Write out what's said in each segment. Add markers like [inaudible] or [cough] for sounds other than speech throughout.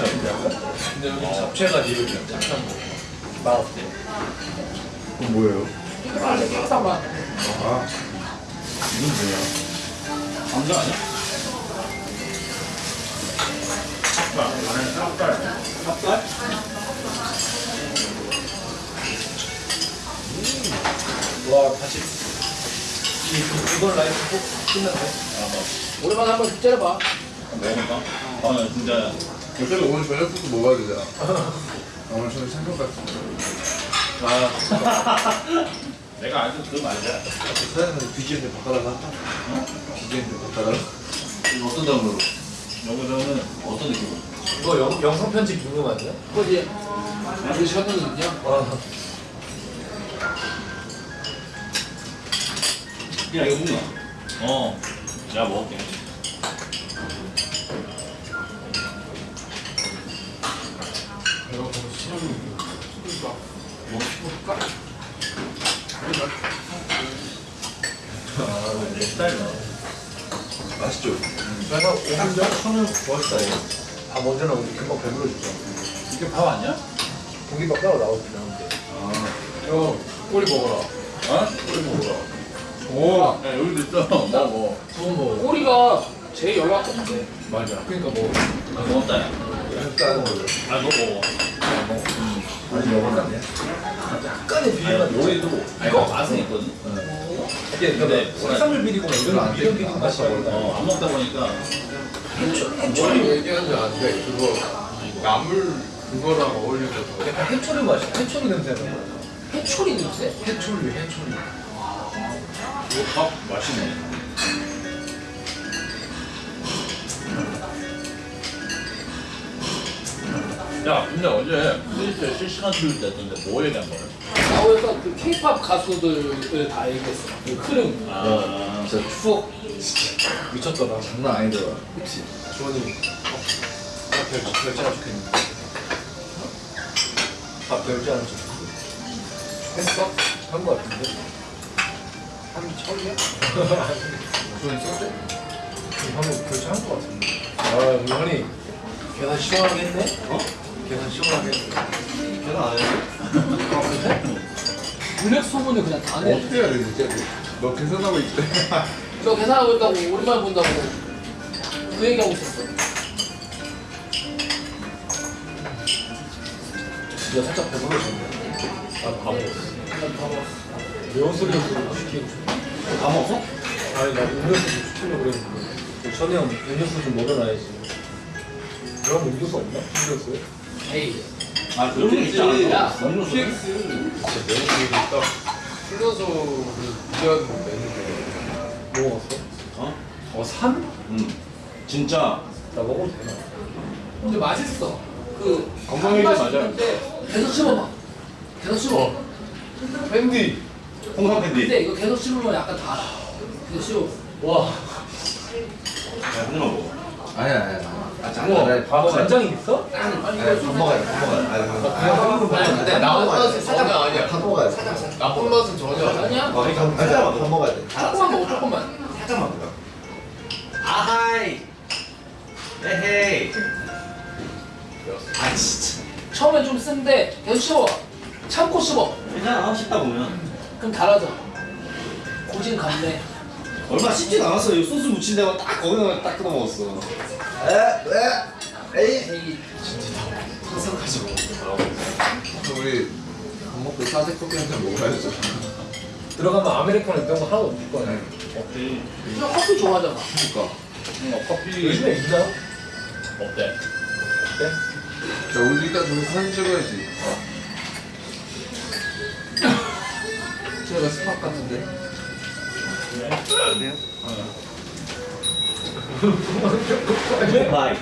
근데 여기 잡채가 이렇게 찹쌀 거. 맛 어때? 그건 뭐예요? 아, 깨끗한 맛. 아 이건 뭐야? 감자 아니야? 찹쌀. 안에 찹쌀. 찹쌀? 와, 다시. 이, 이건 라이프 꼭 끝났네. 아, 뭐. 오랜만에 한번 째려봐. 먹어볼까? 아, 진짜. 어차피 오늘 저녁부터 먹어야 되잖아 아, 오늘 저녁 생각 같은 아, [laughs] 내가 알던 그 말이야. 사장님 BGM 좀 바꿔달라 어? BGM 좀 바꿔달라 이거 어떤 단어로? 여기서는 어떤 느낌으로? 이거 영, 영상 편집 궁금하냐? 그거지. 그 셔츠는요? 와, 야, 이거 뭐야? 어. 내가 먹을게. 뭐 해볼까? 아, 내 스타일이다. 맛있죠? 5분 전 천은 멋있다, 이거. 밥 언제 나오지? 금방 배불러주죠. 이게 밥 아니야? 공기밥 따로 나오지, 나오는데. 형 꼬리 먹어라. 어? 꼬리 먹어라. 오. 야, 여기도 있어. 먹어. 그건 뭐 꼬리가 제일 연락 없대. 맞아. 그러니까 뭐 아, 고맙다, 야. 일단. 아, 너 먹어. 아직 먹었네. 약간의 아니, 요리도 이거 맛은 있거든. 이게 근데 해산물 비리고만 이런 안안 맛이. 어, 안 먹다 보니까 해초리 얘기하는지 안 돼. 그거 나물 그거랑 어울려서 약간 해초리 맛이 해초리 냄새가 나. 해초리 냄새? 해초리 해초리. 이거 밥 맛있네. 야, 근데 어제 트위터에 실시간 트위터 했던데 뭐 얘기한 거야? 나오니까 그 케이팝 가수들을 다 얘기했어. 그 흐름. 아, 진짜 추억 미쳤더라. 장난 아니더라 그치. 주원이 어? 별지 하나 좋겠는데. 밥 별지 하나 좋겠는데. 했어? 한 거 같은데. 한 처리야? [laughs] 주원이 썼대? 한번 별지 한거 같은데. 아 우리 형이 계산 시원하게 했네? 어? 계산 시원하게. 계산 안 해? 아 그래? 블랙 소문을 그냥 다 내. 어떻게 해야 돼 진짜 너 계산하고 있대 [laughs] 저 계산하고 있다고 오랜만에 본다고 그 얘기하고 있었어. 진짜 살짝 배불러졌네. 나밥 먹었어. 난 봐봐. 매운 소리를 시키고 싶어. 다 먹어? 아니 나 음료수 좀 시키려고 그랬는데 전에 형 음료수 좀 먹여놔야지 그럼 음료수 없나? 음료수 아, 그런 게 있지 않아? PX. 진짜 메뉴들이 딱 풀어서 위한 메뉴들 뭐 먹었어? 어? 어 산? 응. 진짜 나 먹어도 되나? 근데 맛있어. 그 맞아요. 맛있는데 계속 씹어봐. 계속 씹어. 밴디 홍삼 캔디. 근데 이거 계속 씹으면 약간 달아. 계속 씹어. 와 야, 홍삼 먹어. 아니야 아니야 아 장난 밥 간장이 있어? 아니 아니 밥 먹어야 돼밥 먹어야 돼 아니 밥 먹어야 그냥 한 입으로 아니, 근데 나온 맛은 전혀 아니야. 밥 먹어야 돼 나쁜 맛은 전혀 아니야. 어, 밥, 살짝만 밥 먹어야 돼 조금만 먹어 조금만. 살짝만 먹어. 아하이. 에헤이. 아, 진짜. 처음엔 좀 쓴데 계속 씹어. 참고 씹어. 괜찮아, 씹다 보면. 그럼 달아져. 고진감래. 얼마 씹진 않았어. 이 소스 묻힌 데만 딱 거기다가 딱 끊어 먹었어. 에 에 에이 에이. 우리 밥 먹고 사색 커피 한 잔 먹어야죠 들어가면 아메리카노 이런 거 하나도 없을 거야 없지. 너 커피 좋아하잖아. 그니까 응, 어, 커피. 요즘에 있나? 없대. 어때? 자 우리 일단 저기 사진 찍어야지 [laughs] 제가 spot 같은데 bye.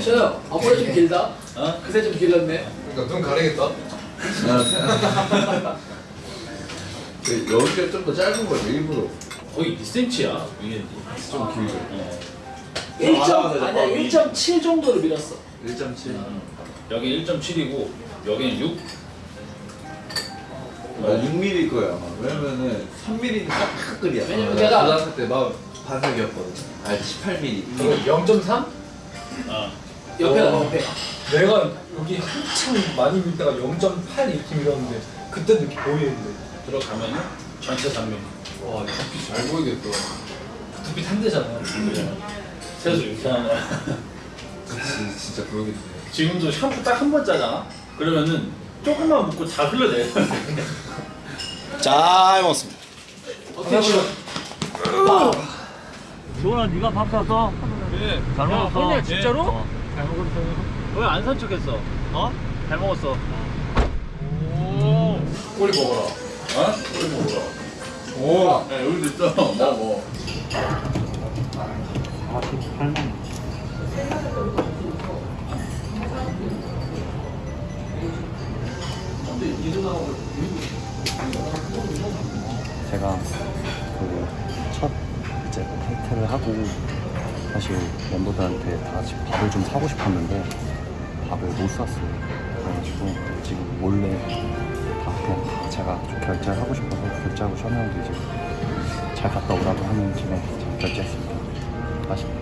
셔요. 앞머리 좀 길다. 어? 그새 좀 길렀네. 그러니까 눈 가리겠다 그 여기가 좀 더 짧은 거죠 일부러 거의 2cm야. 이게 좀 길게 어. 1점 아니야 1.7 정도로 밀었어. 1.7 여기 1.7이고 여기는 6. 아, 6mm 거야 아마 왜냐면은 3mm는 딱 끓이야 왜냐면 내가- 고등학교 때막 반삭이었거든 아 18mm 이거 0.3? 어. 옆에가 어. 옆에가. 내가 여기 한참 많이 밀 때가 0.8 이렇게 밀었는데 그때도 이렇게 보이는데 들어가면은 전체 3mm. 와 두피 잘 보이겠다 두피 탄대잖아 세수 이상하네. 그치 진짜 그러겠네 지금도 샴푸 딱 한 번 짜잖아? 그러면은 조금만 묻고 다 흘러내. 잘 먹었습니다. 어떻게? 조원아 네가 밥 샀어? 네. 잘 먹었어 형님 진짜로? 왜안 산 척했어? 어? 잘 먹었어 꼬리 먹어라 어? 우리 먹으라. 오 야, 여기도 있어. 먹어. 제가 그 첫 이제 탈퇴를 하고 사실 멤버들한테 다 같이 밥을 좀 사고 싶었는데 밥을 못 샀어요. 그래가지고 지금 몰래 다 그냥 다 제가 좀 결제를 하고 싶어서 결제하고 셔명도 이제 잘 갔다 오라고 하는 김에 제가 결제했습니다. 맛있네.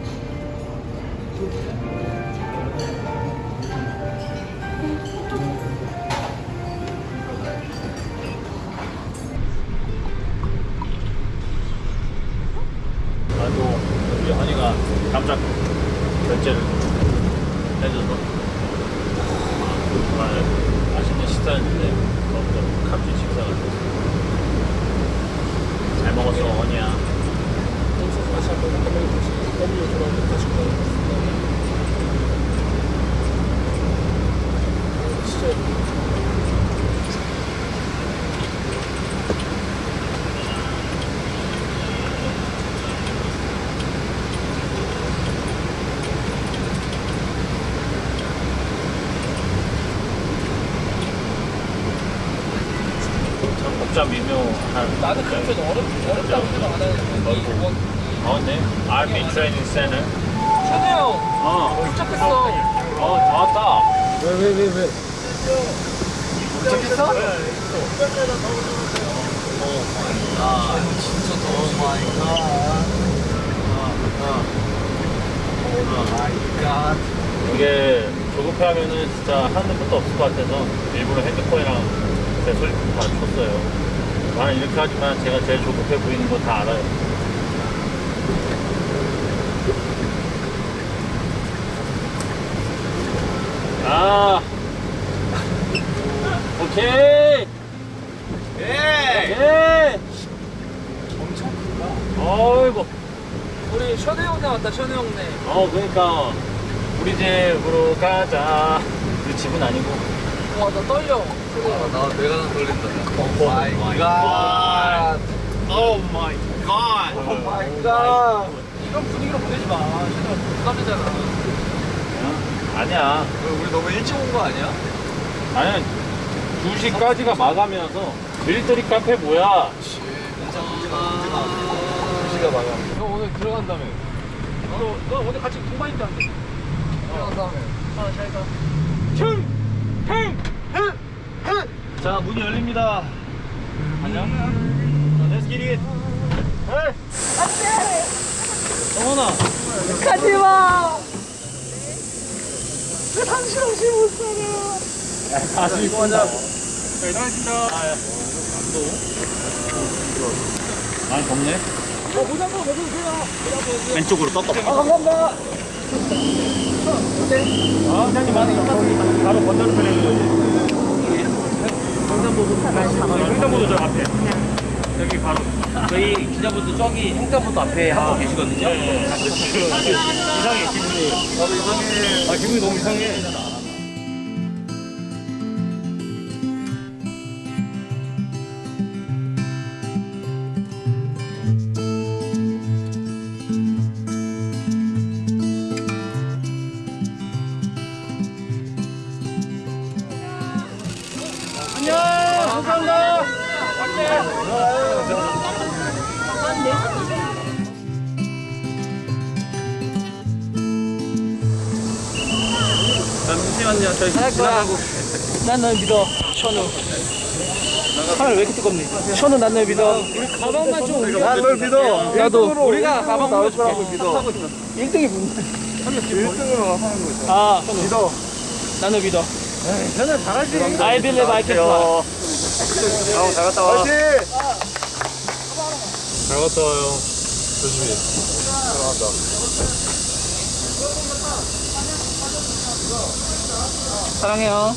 참 복잡 미묘한 나는 그렇게 어렵 어렵다고 생각 안 하는데. 어, 네. RB 트레이닝 센터. 현우 형 어, 도착했어. 어, 좋았다. 왜 왜 왜 왜? 도착했어? 이게 조급해 하면은 진짜 하는 것도 없을 것 같아서 일부러 핸드폰이랑 제 소리품 다 쳤어요. 나는 이렇게 하지만 제가 제일 조급해 보이는 거 다 알아요. 아, 오케이. 예. 엄청 크다. 어이구. 우리 션우 형네 왔다 션우 형네. 어 그러니까 우리 집으로 가자 우리 집은 아니고 와 나 떨려. 나 내가 나 떨린다 oh my god oh my god oh my god. 이런 분위기로 보내지 마. 부담이잖아. 아니야 우리 너무 일찍 온 거 아니야? 아니야 2시까지가 마감이어서 military 카페 뭐야 시가 많아 형 오늘 들어간다며. 너, 너 오늘 같이 동반 있다는데. 들어간다며. 아, 잘 가. 자 문이 열립니다 안녕 자, Let's get it 헤이 안돼 정원아 가지마! 다시 입고 가자 자 일어나십니다 아, 예. 많이 덥네 어, 모자도 먹으세요. 왼쪽으로 떴다. 아, 감사합니다. 아, 사장님 많이 감사합니다. 바로 건너편에 있는 거지. 횡단보도 횡단보도 저 앞에. 여기 바로. 저희 기자분들 저기 횡단보도 앞에 한 분 계시거든요. 예, 예. 이상해 기분이. 나도 이상해. 아 기분이 너무 이상해. 잠시만요. 저희 지나가고. 난널 믿어. 션우. 카메라 왜 이렇게 뜨겁니? 션우 난 널 믿어. 우리 가방만 좀 옮겨. 난널 믿어. 나도. 우리가 가방 나올 거라고 믿어. 1등이 뭔데? 1등으로 하는 거죠. 아, 믿어. 나는 믿어. 저는 잘하지. I believe I can fly. 잘 갔다 와요. 조심히. 사랑해요.